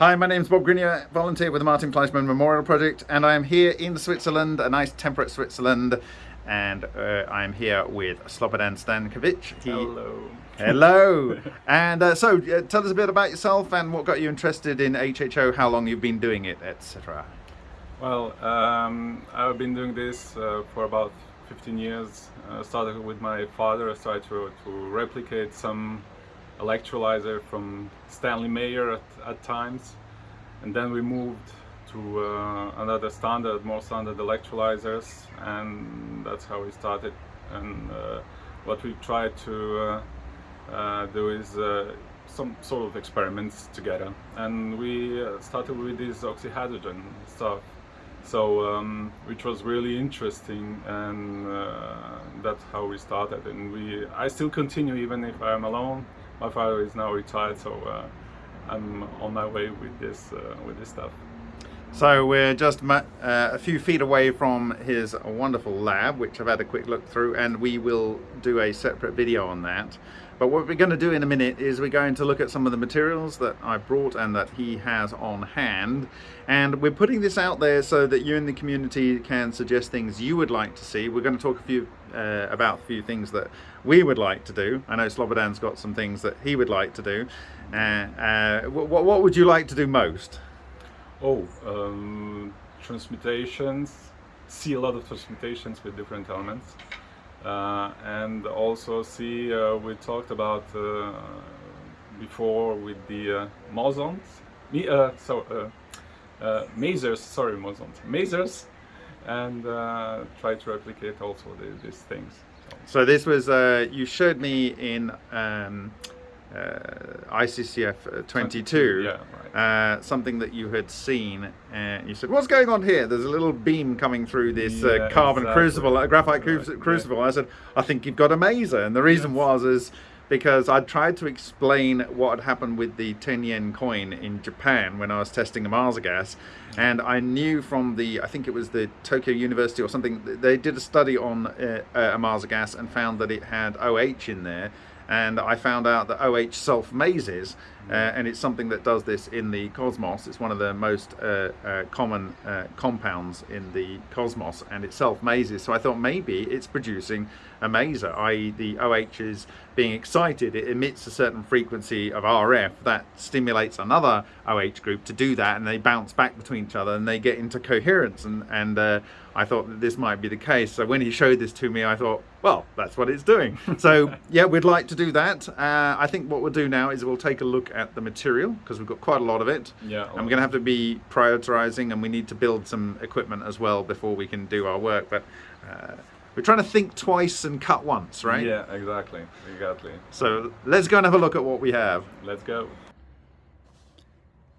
Hi, my name is Bob Greenyer, volunteer with the Martin Fleischmann Memorial Project, and I am here in Switzerland, a nice temperate Switzerland, and uh, I'm here with Slobodan Stankovic. He, hello. Hello. and uh, so, uh, tell us a bit about yourself and what got you interested in HHO, how long you've been doing it, etc. Well, um, I've been doing this uh, for about 15 years. I started with my father. I started to, to replicate some electrolyzer from Stanley Meyer at, at times. And then we moved to uh, another standard, more standard electrolyzers. And that's how we started. And uh, what we tried to uh, uh do is uh, some sort of experiments together. And we uh, started with this oxyhydrogen stuff. So um, which was really interesting. And that's how we started. And we I still continue even if I'm alone my father is now retired, so uh, I'm on my way with this uh, with this stuff. So we're just uh, a few feet away from his wonderful lab, which I've had a quick look through, and we will do a separate video on that. But what we're going to do in a minute is we're going to look at some of the materials that I brought and that he has on hand. And we're putting this out there so that you in the community can suggest things you would like to see. We're going to talk a few uh, about a few things that we would like to do. I know Slobodan's got some things that he would like to do. Uh, uh, what, what would you like to do most? Oh, um, transmutations, see a lot of transmutations with different elements. Uh, and also see uh, we talked about uh, before with the uh, so masers, sorry Mosons, masers, and try to replicate also the, these things. So. so, this was you showed me in. Um, uh, ICCF uh, 22, yeah, right. uh, something that you had seen, and you said, "What's going on here?" There's a little beam coming through this uh, yeah, carbon exactly. crucible, a graphite right. crucible. Yeah. I said, "I think you've got a maser," and the reason yes. was is because I tried to explain what had happened with the 10 yen coin in Japan when I was testing the Maser gas, and I knew from the I think it was the Tokyo University or something they did a study on uh, a Maser gas and found that it had OH in there and I found out that OH self-mases uh, and it's something that does this in the cosmos. It's one of the most uh, uh, common uh, compounds in the cosmos and it self-mases. So I thought maybe it's producing a maser, i.e. the OH is being excited, it emits a certain frequency of RF that stimulates another OH group to do that and they bounce back between each other and they get into coherence and, and uh, I thought that this might be the case. So when he showed this to me, I thought, well, that's what it's doing. so yeah, we'd like to do that. Uh, I think what we'll do now is we'll take a look at the material because we've got quite a lot of it. Yeah. And we're going to have to be prioritizing and we need to build some equipment as well before we can do our work. But uh, we're trying to think twice and cut once, right? Yeah, exactly, exactly. So let's go and have a look at what we have. Let's go.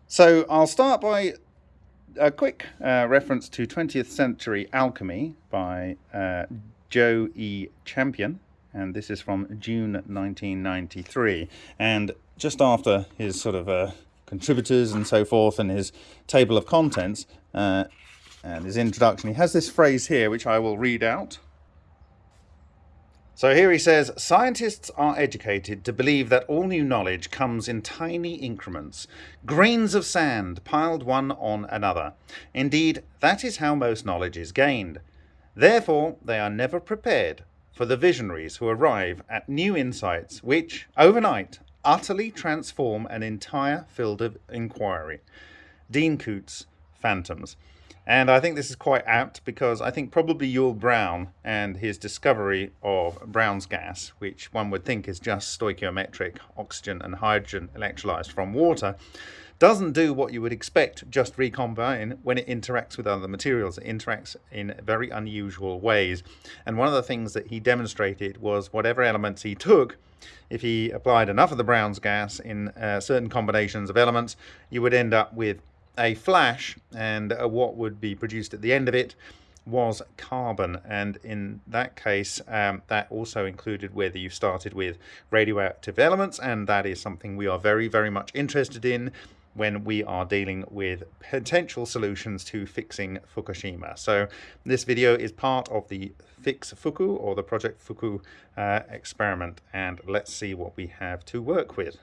So I'll start by a quick uh, reference to 20th Century Alchemy by uh, Joe E. Champion, and this is from June 1993. And just after his sort of uh, contributors and so forth and his table of contents uh, and his introduction, he has this phrase here which I will read out. So here he says, scientists are educated to believe that all new knowledge comes in tiny increments, grains of sand piled one on another. Indeed, that is how most knowledge is gained. Therefore, they are never prepared for the visionaries who arrive at new insights which, overnight, utterly transform an entire field of inquiry. Dean Koontz, Phantoms. And I think this is quite apt because I think probably Yull Brown and his discovery of Brown's gas, which one would think is just stoichiometric oxygen and hydrogen electrolyzed from water, doesn't do what you would expect just recombine when it interacts with other materials. It interacts in very unusual ways. And one of the things that he demonstrated was whatever elements he took, if he applied enough of the Brown's gas in uh, certain combinations of elements, you would end up with a flash and uh, what would be produced at the end of it was carbon. And in that case um, that also included whether you started with radioactive elements and that is something we are very very much interested in when we are dealing with potential solutions to fixing Fukushima. So this video is part of the Fix Fuku or the Project Fuku uh, experiment and let's see what we have to work with.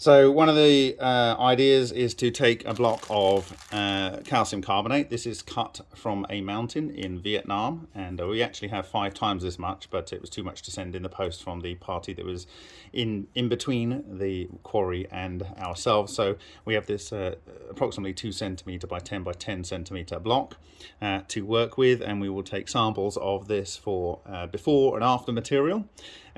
So one of the uh, ideas is to take a block of uh, calcium carbonate. This is cut from a mountain in Vietnam and uh, we actually have five times this much but it was too much to send in the post from the party that was in in between the quarry and ourselves. So we have this uh, approximately two centimeter by 10 by 10 centimeter block uh, to work with and we will take samples of this for uh, before and after material.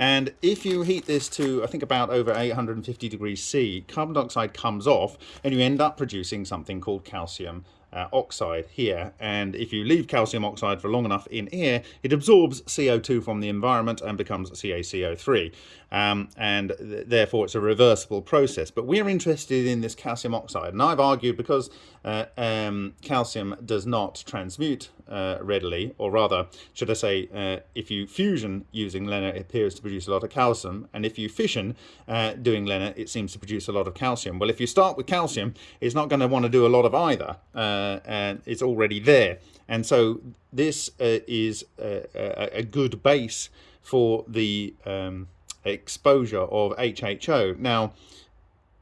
And if you heat this to, I think about over 850 degrees C, carbon dioxide comes off and you end up producing something called calcium uh, oxide here. And if you leave calcium oxide for long enough in air it absorbs CO2 from the environment and becomes CaCO3 um, and th therefore it's a reversible process. But we're interested in this calcium oxide. And I've argued because uh, um, calcium does not transmute uh, readily or rather should I say uh, if you fusion using LENR it appears to produce a lot of calcium and if you fission uh, doing LENR it seems to produce a lot of calcium well if you start with calcium it's not going to want to do a lot of either uh, and it's already there. And so this uh, is a, a, good base for the um, exposure of HHO. Now,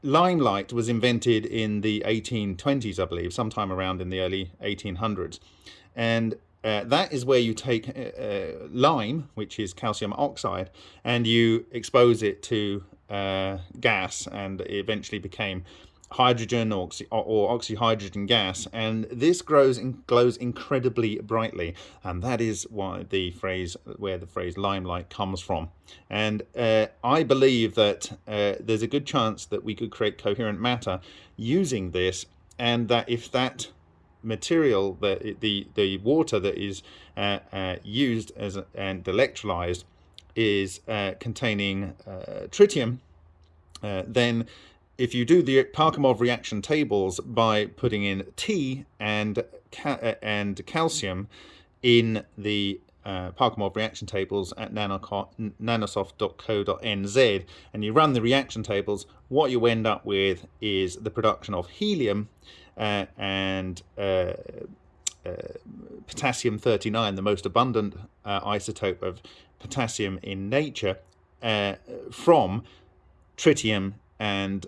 limelight was invented in the 1820s, I believe, sometime around in the early 1800s. And uh, that is where you take uh, uh, lime, which is calcium oxide, and you expose it to uh, gas, and it eventually became hydrogen or, oxy, or oxyhydrogen gas. And this grows and glows incredibly brightly. And that is why the phrase where the phrase limelight comes from. And uh, I believe that uh, there's a good chance that we could create coherent matter using this and that if that material that the the water that is uh, uh used as and electrolyzed is uh, containing uh, tritium then if you do the Parkhomov reaction tables by putting in T and ca and calcium in the uh, Parkhomov reaction tables at nanosoft.co.nz and you run the reaction tables, what you end up with is the production of helium uh, and uh, uh potassium 39, the most abundant uh, isotope of potassium in nature, uh, from tritium and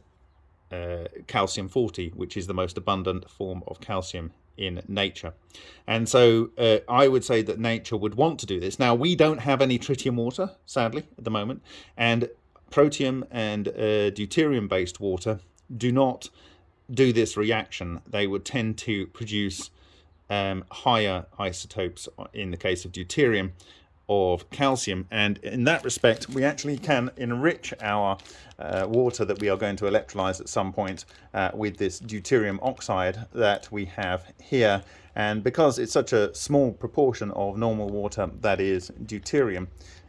calcium 40, which is the most abundant form of calcium in nature. And so uh, I would say that nature would want to do this. Now, we don't have any tritium water, sadly, at the moment, and protium and uh, deuterium-based water do not do this reaction. They would tend to produce um, higher isotopes in the case of deuterium of calcium and in that respect we actually can enrich our uh, water that we are going to electrolyze at some point uh, with this deuterium oxide that we have here and because it's such a small proportion of normal water that is deuterium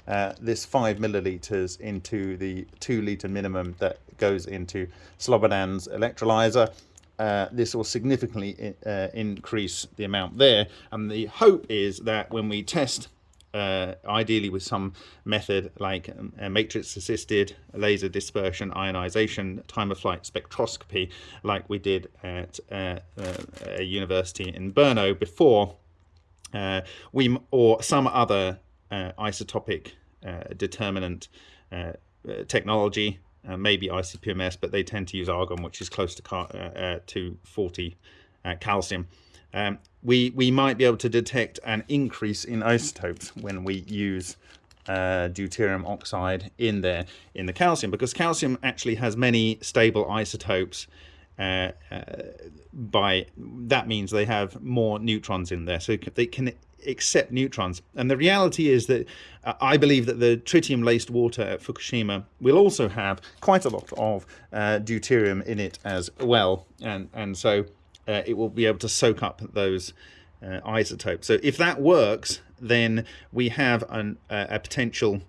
uh, this five milliliters into the two liter minimum that goes into Slobodan's electrolyzer uh, this will significantly uh, increase the amount there. And the hope is that when we test uh, ideally with some method like um, matrix assisted laser dispersion ionization time of flight spectroscopy like we did at uh, uh, a university in Brno before uh, we or some other uh, isotopic uh, determinant technology maybe ICP-MS but they tend to use argon which is close to, to 40 calcium um, we, we might be able to detect an increase in isotopes when we use uh, deuterium oxide in there in the calcium because calcium actually has many stable isotopes uh, uh, by that means they have more neutrons in there so they can accept neutrons. And the reality is that uh, I believe that the tritium laced water at Fukushima will also have quite a lot of uh, deuterium in it as well. And and so uh, it will be able to soak up those uh, isotopes. So if that works, then we have an, uh, a potential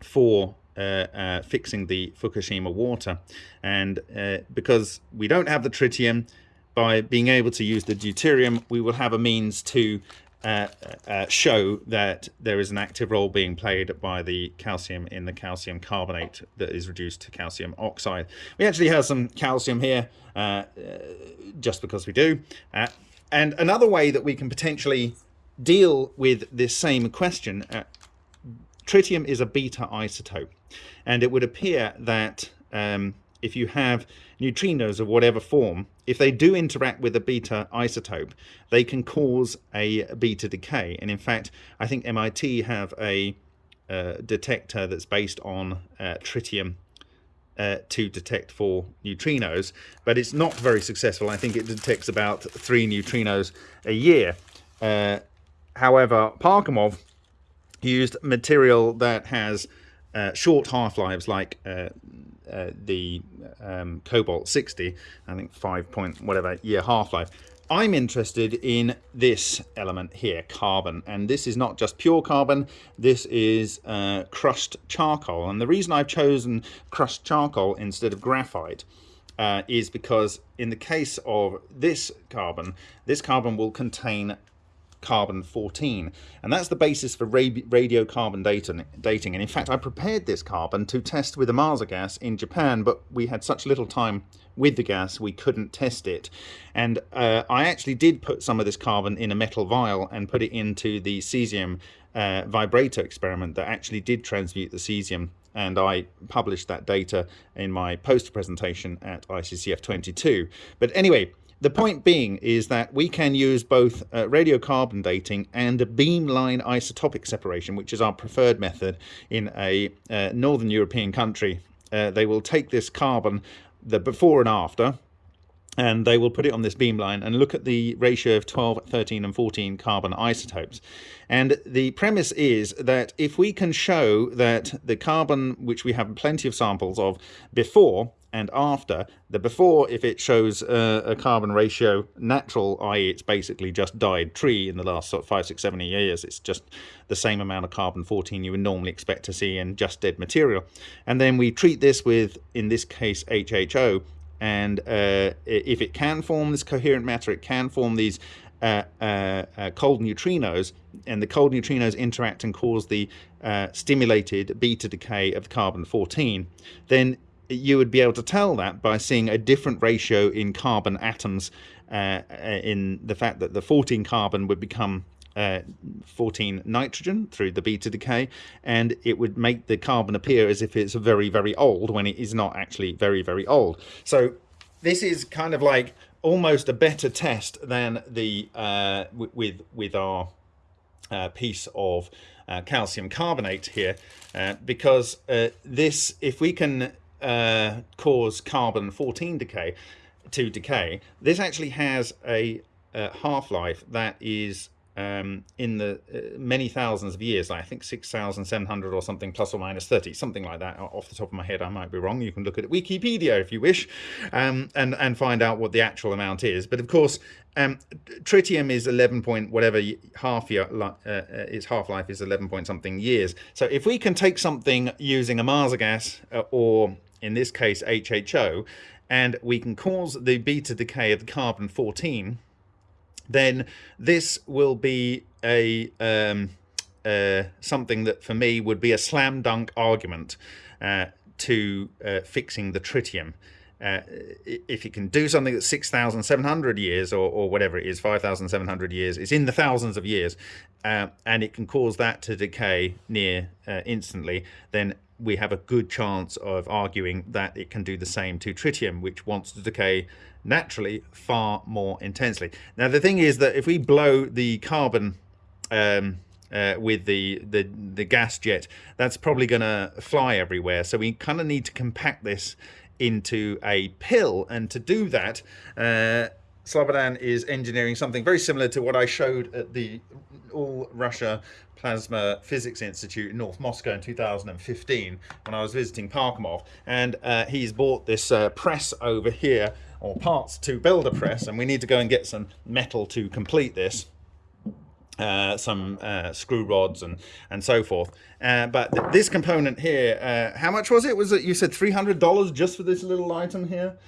for uh, uh, fixing the Fukushima water. And uh, because we don't have the tritium, by being able to use the deuterium, we will have a means to uh, uh, show that there is an active role being played by the calcium in the calcium carbonate that is reduced to calcium oxide. We actually have some calcium here uh, uh just because we do. Uh, and another way that we can potentially deal with this same question, tritium is a beta isotope and it would appear that um, if you have neutrinos of whatever form, if they do interact with a beta isotope, they can cause a beta decay. And in fact, I think MIT have a uh, detector that's based on uh, tritium uh, to detect for neutrinos, but it's not very successful. I think it detects about three neutrinos a year. Uh, however, Parkhomov used material that has uh, short half-lives like uh, uh, the um, Cobalt 60, I think 5 point whatever year half-life. I'm interested in this element here, carbon, and this is not just pure carbon, this is uh, crushed charcoal. And the reason I've chosen crushed charcoal instead of graphite uh, is because in the case of this carbon, this carbon will contain carbon 14 and that's the basis for radiocarbon dating. And in fact I prepared this carbon to test with Ohmasa gas in Japan but we had such little time with the gas we couldn't test it. And uh, I actually did put some of this carbon in a metal vial and put it into the cesium uh, vibrator experiment that actually did transmute the cesium. And I published that data in my poster presentation at ICCF 22 but anyway the point being is that we can use both uh, radiocarbon dating and a beamline isotopic separation, which is our preferred method in a uh, northern European country. Uh, they will take this carbon, the before and after, and they will put it on this beamline and look at the ratio of 12, 13 and 14 carbon isotopes. And the premise is that if we can show that the carbon, which we have plenty of samples of before, and after. The before, if it shows uh, a carbon ratio natural, i.e. it's basically just died tree in the last sort of five, six, seven years, it's just the same amount of carbon 14 you would normally expect to see in just dead material. And then we treat this with, in this case, HHO, and uh, if it can form this coherent matter, it can form these uh, uh, uh, cold neutrinos, and the cold neutrinos interact and cause the uh, stimulated beta decay of carbon 14, then you would be able to tell that by seeing a different ratio in carbon atoms uh, uh in the fact that the 14 carbon would become uh, 14 nitrogen through the beta decay and it would make the carbon appear as if it's very very old when it is not actually very very old. So this is kind of like almost a better test than the uh, with with our uh, piece of uh, calcium carbonate here uh, because this if we can uh, cause carbon 14 decay to decay, this actually has a, a half-life that is um, in the uh, many thousands of years, like I think 6,700 or something, plus or minus 30, something like that. Off the top of my head, I might be wrong. You can look at Wikipedia if you wish, um, and and find out what the actual amount is. But of course, um, tritium is 11 point whatever half year uh, uh, its half life is 11 point something years. So if we can take something using Ohmasa gas uh, or in this case HHO, and we can cause the beta decay of the carbon 14, then this will be a um, uh, something that for me would be a slam dunk argument uh, to uh, fixing the tritium. Uh, if you can do something that's 6,700 years or, or, whatever it is, 5,700 years, it's in the thousands of years, uh, and it can cause that to decay near uh, instantly, then we have a good chance of arguing that it can do the same to tritium, which wants to decay naturally far more intensely. Now, the thing is that if we blow the carbon um, uh, with the, the, the gas jet, that's probably going to fly everywhere. So we kind of need to compact this into a pill. And to do that, uh, Slobodan is engineering something very similar to what I showed at the All Russia Plasma Physics Institute in North Moscow in 2015 when I was visiting Parkhomov. And uh, he's bought this uh, press over here, or parts to build a press, and we need to go and get some metal to complete this. Uh, some uh, screw rods and and so forth. Uh, but th this component here, uh, how much was it? Was it you said three hundred dollars just for this little item here?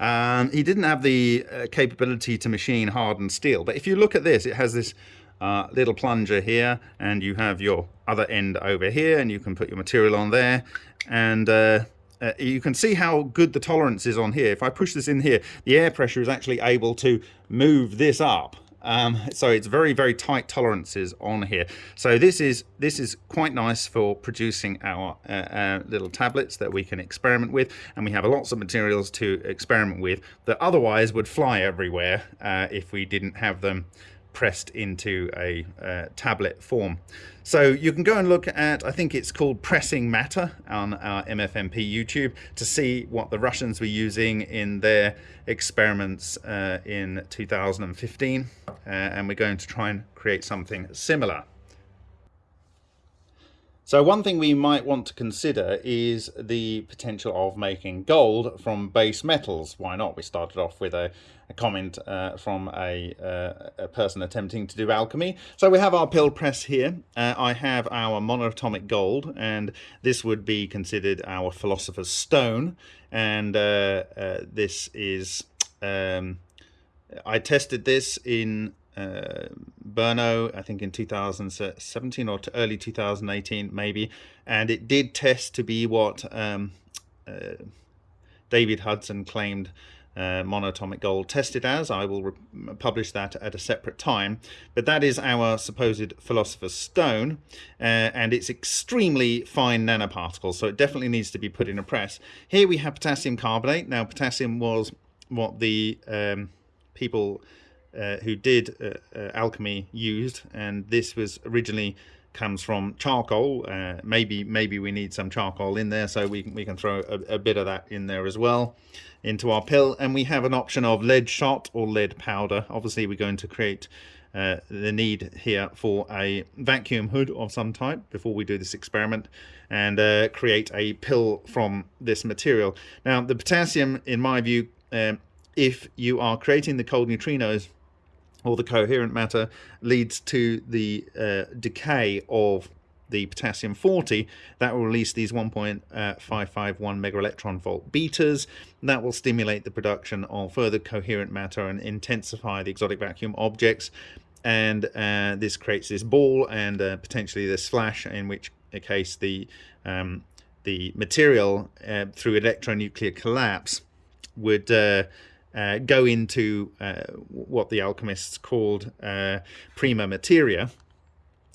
Um, he didn't have the uh, capability to machine hardened steel, but if you look at this, it has this uh, little plunger here and you have your other end over here and you can put your material on there and uh, uh, you can see how good the tolerance is on here. If I push this in here, the air pressure is actually able to move this up Um, so it's very very tight tolerances on here. So this is this is quite nice for producing our uh, uh, little tablets that we can experiment with, and we have lots of materials to experiment with that otherwise would fly everywhere uh, if we didn't have them pressed into a uh, tablet form. So you can go and look at, I think it's called Pressing Matter on our MFMP YouTube to see what the Russians were using in their experiments uh, in 2015. Uh, and we're going to try and create something similar. So one thing we might want to consider is the potential of making gold from base metals. Why not? We started off with a, a comment uh, from a, uh, a, person attempting to do alchemy. So we have our pill press here. Uh, I have our monatomic gold, and this would be considered our philosopher's stone. And uh, uh, this is, um, I tested this in uh, Brno, I think in 2017 or early 2018 maybe, and it did test to be what um, uh, David Hudson claimed uh, monatomic gold tested as. I will publish that at a separate time. But that is our supposed philosopher's stone, uh, and it's extremely fine nanoparticles, so it definitely needs to be put in a press. Here we have potassium carbonate. Now, potassium was what the um, people uh, who did uh, uh, alchemy used, and this was originally comes from charcoal. Uh, maybe maybe we need some charcoal in there, so we can, we can throw a, a, bit of that in there as well into our pill. And we have an option of lead shot or lead powder. Obviously, we're going to create uh, the need here for a vacuum hood of some type before we do this experiment and create a pill from this material. Now, the potassium, in my view, um, if you are creating the cold neutrinos or the coherent matter leads to the uh, decay of the potassium 40 that will release these 1.551 mega electron volt betas that will stimulate the production of further coherent matter and intensify the exotic vacuum objects. And uh, this creates this ball and uh, potentially this flash in which case the um, the material uh, through electronuclear collapse would uh, go into uh, what the alchemists called uh, prima materia,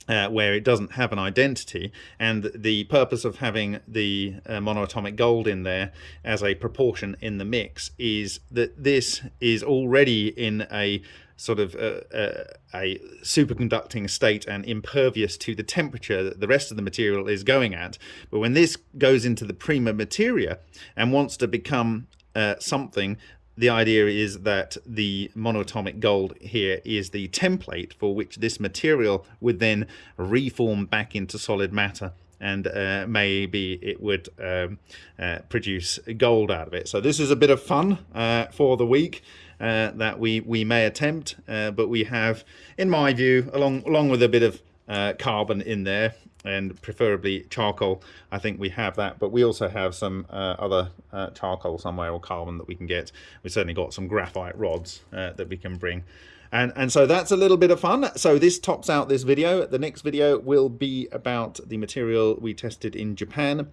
uh, where it doesn't have an identity. And the purpose of having the uh, monoatomic gold in there as a proportion in the mix is that this is already in a sort of uh, uh, a superconducting state and impervious to the temperature that the rest of the material is going at. But when this goes into the prima materia and wants to become uh, something the idea is that the monatomic gold here is the template for which this material would then reform back into solid matter and uh, maybe it would um, uh, produce gold out of it. So this is a bit of fun uh, for the week uh, that we, we may attempt, uh, but we have, in my view, along, along with a bit of uh, carbon in there, and preferably charcoal. I think we have that, but we also have some uh, other uh, charcoal somewhere or carbon that we can get. We've certainly got some graphite rods uh, that we can bring. And, and so that's a little bit of fun. So this tops out this video. The next video will be about the material we tested in Japan.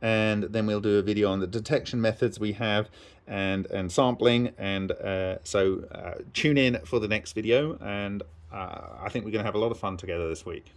And then we'll do a video on the detection methods we have and, and sampling. And uh, so uh, tune in for the next video. And uh, I think we're going to have a lot of fun together this week.